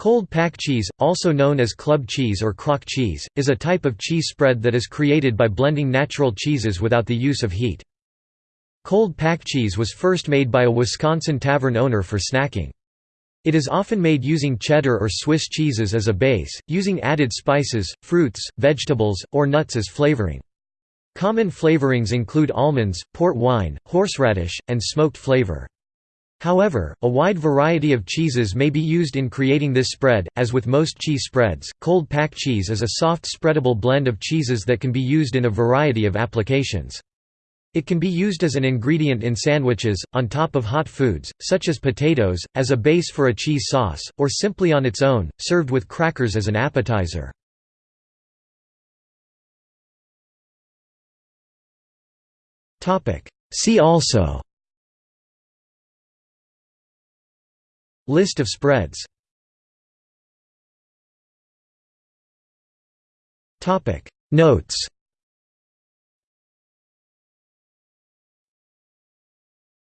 Cold pack cheese, also known as club cheese or crock cheese, is a type of cheese spread that is created by blending natural cheeses without the use of heat. Cold pack cheese was first made by a Wisconsin tavern owner for snacking. It is often made using cheddar or Swiss cheeses as a base, using added spices, fruits, vegetables, or nuts as flavoring. Common flavorings include almonds, port wine, horseradish, and smoked flavor. However, a wide variety of cheeses may be used in creating this spread. As with most cheese spreads, cold pack cheese is a soft spreadable blend of cheeses that can be used in a variety of applications. It can be used as an ingredient in sandwiches, on top of hot foods, such as potatoes, as a base for a cheese sauce, or simply on its own, served with crackers as an appetizer. See also List of spreads. Notes